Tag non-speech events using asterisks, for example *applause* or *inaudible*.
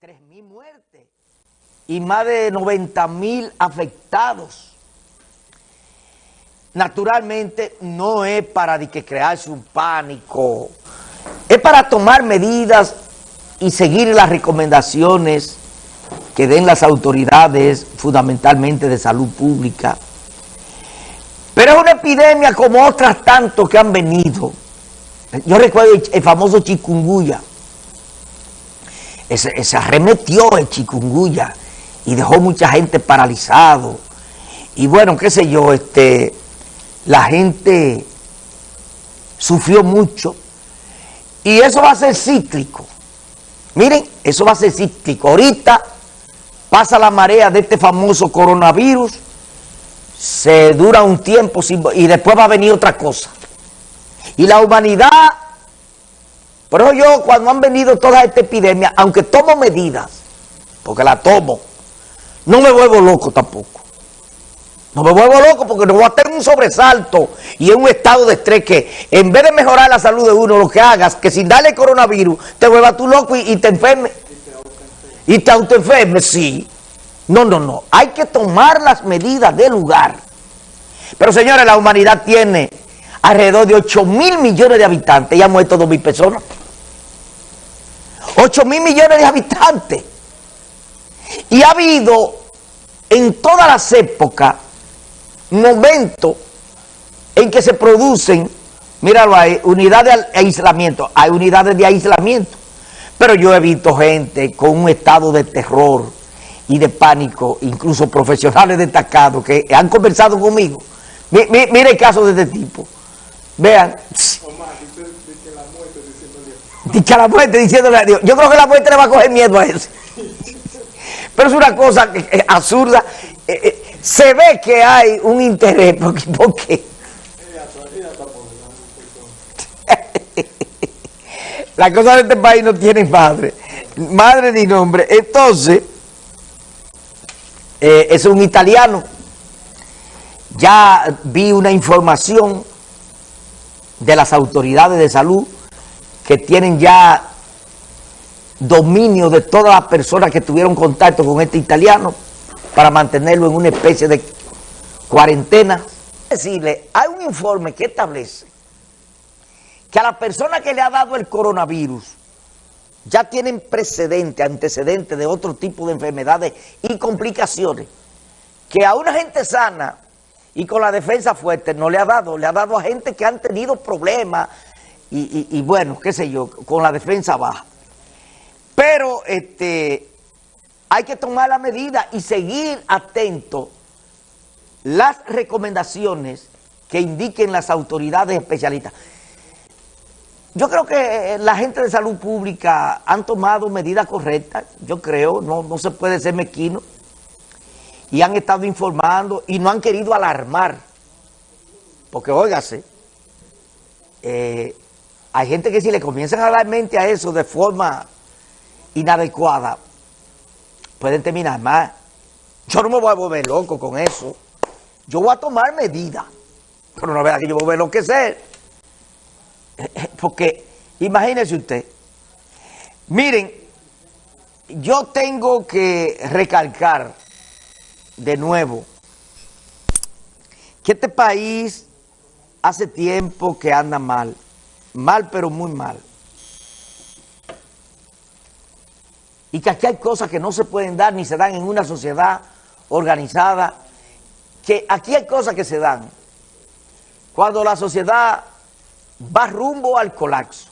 3.000 muertes y más de 90.000 afectados. Naturalmente no es para que crearse un pánico, es para tomar medidas y seguir las recomendaciones que den las autoridades fundamentalmente de salud pública. Pero es una epidemia como otras tantos que han venido. Yo recuerdo el famoso chikungunya, se, arremetió el chikungunya y dejó mucha gente paralizado. Y bueno, qué sé yo, este, la gente sufrió mucho. Y eso va a ser cíclico. Miren, eso va a ser cíclico. Ahorita pasa la marea de este famoso coronavirus, se dura un tiempo y después va a venir otra cosa. Y la humanidad pero yo cuando han venido toda esta epidemia, aunque tomo medidas, porque la tomo, no me vuelvo loco tampoco. No me vuelvo loco porque no voy a tener un sobresalto y en un estado de estrés que en vez de mejorar la salud de uno, lo que hagas, que sin darle coronavirus, te vuelvas tú loco y, te enfermes. Y te autoenfermes, sí. No, no, no. Hay que tomar las medidas del lugar. Pero señores, la humanidad tiene alrededor de 8 mil millones de habitantes y ha muerto 2 mil personas. 8 mil millones de habitantes. Y ha habido en todas las épocas momentos en que se producen, míralo ahí, unidades de aislamiento. Hay unidades de aislamiento. Pero yo he visto gente con un estado de terror y de pánico, incluso profesionales destacados que han conversado conmigo. Mire el caso de este tipo. Vean. Dicha la muerte diciéndole a Dios. Yo creo que la muerte le va a coger miedo a eso. Pero es una cosa absurda. Eh, eh, se ve que hay un interés. Porque, porque *laughs* la cosa de este país no tiene madre. Madre ni nombre. Entonces, eh, es un italiano. Ya vi una información de las autoridades de salud que tienen ya dominio de todas las personas que tuvieron contacto con este italiano para mantenerlo en una especie de cuarentena. Decirle, hay un informe que establece que a la persona que le ha dado el coronavirus ya tienen precedente, antecedente de otro tipo de enfermedades y complicaciones que a una gente sana y con la defensa fuerte no le ha dado, le ha dado a gente que han tenido problemas, y, bueno, qué sé yo, con la defensa baja. Pero este, hay que tomar la medida y seguir atento las recomendaciones que indiquen las autoridades especialistas. Yo creo que la gente de salud pública han tomado medidas correctas, yo creo, no, no se puede ser mezquino, y han estado informando y no han querido alarmar, porque óigase, eh, hay gente que si le comienzan a dar mente a eso de forma inadecuada, pueden terminar mal. Yo no me voy a volver loco con eso. Yo voy a tomar medidas. Pero no vea que yo voy a enloquecer. *laughs* Porque, imagínese usted. Miren, yo tengo que recalcar de nuevo que este país hace tiempo que anda mal. Mal, pero muy mal. Y que aquí hay cosas que no se pueden dar ni se dan en una sociedad organizada. Que aquí hay cosas que se dan cuando la sociedad va rumbo al colapso.